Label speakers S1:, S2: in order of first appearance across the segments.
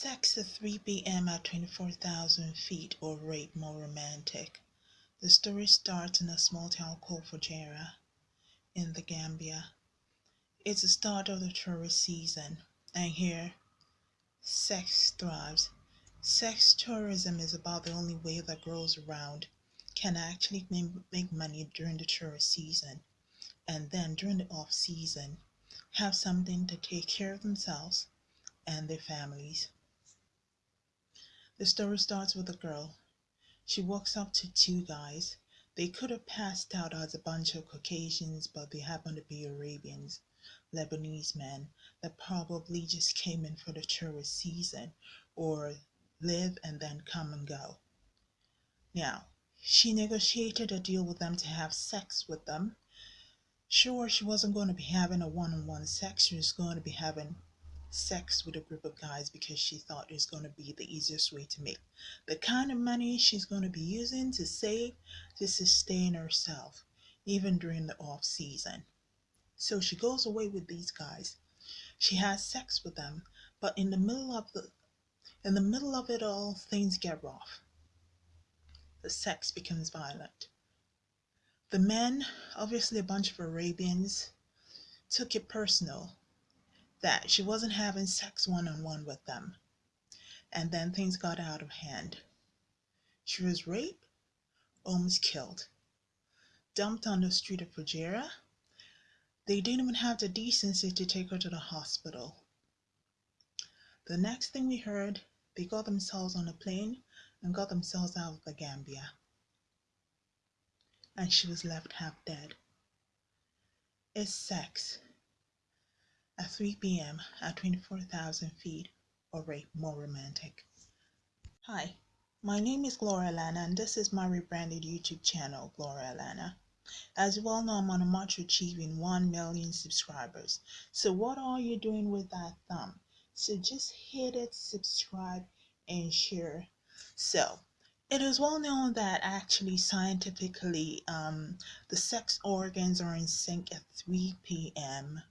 S1: Sex at 3 p.m. at 24,000 feet or rape more romantic. The story starts in a small town called Fajara in the Gambia. It's the start of the tourist season, and here sex thrives. Sex tourism is about the only way that girls around can actually make money during the tourist season, and then during the off season, have something to take care of themselves and their families. The story starts with a girl. She walks up to two guys. They could have passed out as a bunch of Caucasians, but they happen to be Arabians, Lebanese men that probably just came in for the tourist season or live and then come and go. Now, she negotiated a deal with them to have sex with them. Sure, she wasn't going to be having a one on one sex, she was going to be having sex with a group of guys because she thought it was going to be the easiest way to make the kind of money she's going to be using to save to sustain herself even during the off season. So she goes away with these guys. She has sex with them but in the middle of the in the middle of it all things get rough. The sex becomes violent. The men obviously a bunch of arabians took it personal that she wasn't having sex one on one with them. And then things got out of hand. She was raped, almost killed, dumped on the street of Fajara. They didn't even have the decency to take her to the hospital. The next thing we heard, they got themselves on a plane and got themselves out of the Gambia. And she was left half dead. It's sex at 3 p.m. at 24,000 feet or more romantic. Hi, my name is Gloria Lana and this is my rebranded YouTube channel, Gloria Lana. As you all know, I'm on a march to achieving 1 million subscribers. So what are you doing with that thumb? So just hit it, subscribe, and share. So it is well known that actually scientifically um, the sex organs are in sync at 3 p.m.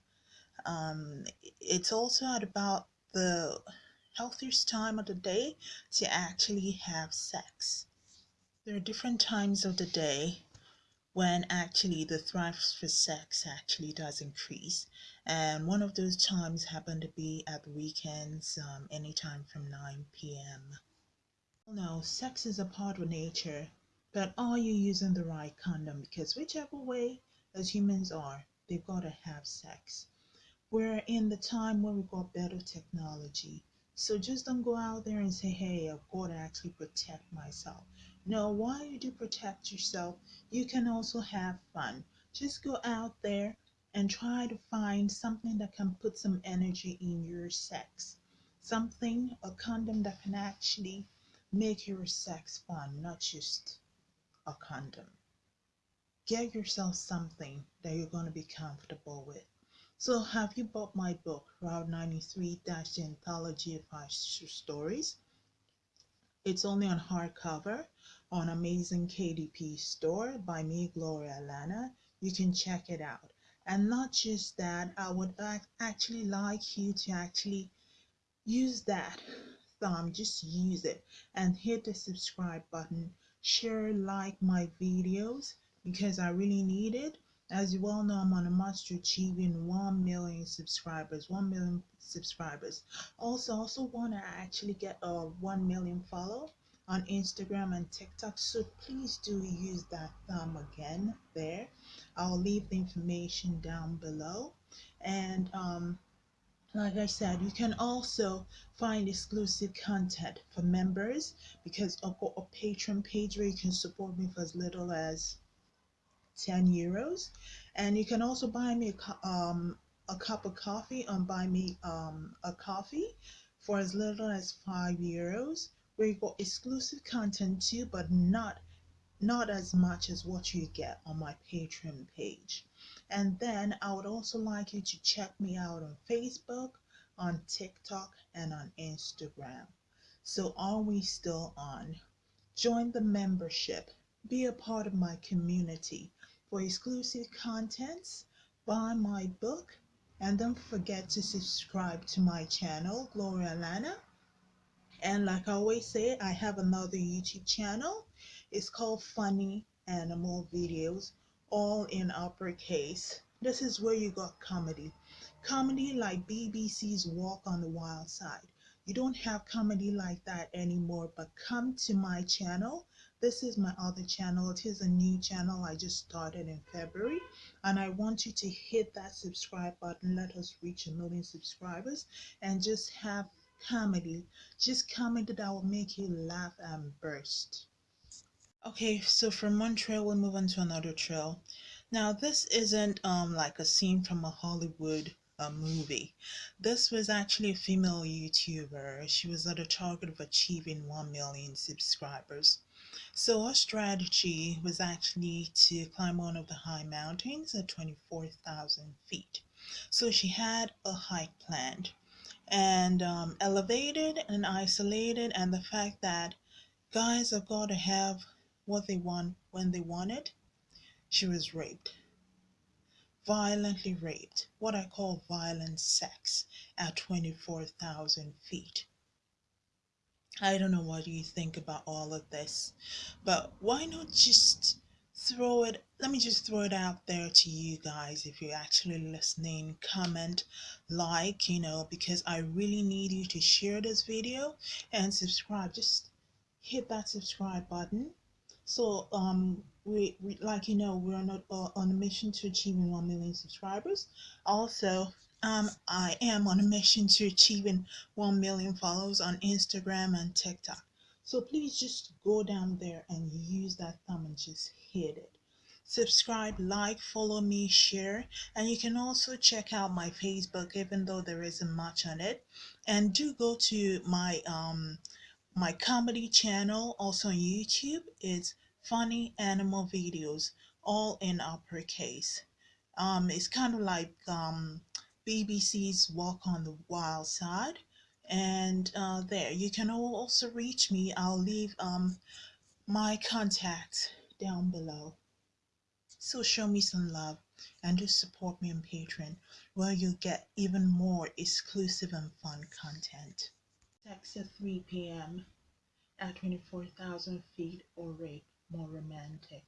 S1: Um, it's also at about the healthiest time of the day to actually have sex. There are different times of the day when actually the thrive for sex actually does increase. And one of those times happen to be at the weekends, um, anytime from 9 p.m. No, sex is a part of nature, but are you using the right condom? Because whichever way as humans are, they've got to have sex. We're in the time where we got better technology. So just don't go out there and say, hey, I've got to actually protect myself. No, while you do protect yourself, you can also have fun. Just go out there and try to find something that can put some energy in your sex. Something, a condom that can actually make your sex fun, not just a condom. Get yourself something that you're going to be comfortable with. So have you bought my book, Route 93 Dash the Anthology of Our Stories? It's only on hardcover on Amazon KDP store by me, Gloria Lana. You can check it out. And not just that, I would actually like you to actually use that thumb, just use it and hit the subscribe button. Share, like my videos because I really need it as you all know, I'm on a to achieving 1 million subscribers. 1 million subscribers. Also, also want to actually get a 1 million follow on Instagram and TikTok. So please do use that thumb again there. I'll leave the information down below. And um, like I said, you can also find exclusive content for members because I've got a Patreon page where you can support me for as little as 10 euros. And you can also buy me a, um, a cup of coffee on Buy Me um, a Coffee for as little as 5 euros, where you got exclusive content too, but not not as much as what you get on my Patreon page. And then I would also like you to check me out on Facebook, on TikTok, and on Instagram. So are we still on? Join the membership. Be a part of my community. For exclusive contents, buy my book, and don't forget to subscribe to my channel, Gloria Lana. And like I always say, I have another YouTube channel. It's called Funny Animal Videos, all in uppercase. This is where you got comedy. Comedy like BBC's Walk on the Wild Side. You don't have comedy like that anymore, but come to my channel. This is my other channel. It is a new channel I just started in February, and I want you to hit that subscribe button. Let us reach a million subscribers and just have comedy. Just comedy that will make you laugh and burst. Okay, so from one trail, we'll move on to another trail. Now, this isn't um like a scene from a Hollywood a movie. This was actually a female YouTuber. She was at a target of achieving 1 million subscribers. So her strategy was actually to climb one of the high mountains at 24,000 feet. So she had a hike planned and um, elevated and isolated and the fact that guys have got to have what they want when they want it, she was raped violently raped, what I call violent sex, at 24,000 feet. I don't know what you think about all of this, but why not just throw it? Let me just throw it out there to you guys if you're actually listening. Comment, like, you know, because I really need you to share this video and subscribe. Just hit that subscribe button so um, we, we like you know we're on a, uh, on a mission to achieving 1 million subscribers. Also, um, I am on a mission to achieving 1 million followers on Instagram and TikTok. So please just go down there and use that thumb and just hit it. Subscribe, like, follow me, share, and you can also check out my Facebook, even though there isn't much on it. And do go to my um, my comedy channel, also on YouTube, It's Funny Animal Videos, all in uppercase. Um, it's kind of like um, BBC's Walk on the Wild Side. And uh, there, you can also reach me. I'll leave um, my contact down below. So show me some love and just support me on Patreon where you'll get even more exclusive and fun content. Text at 3 p.m. at 24,000 feet or rate more romantic.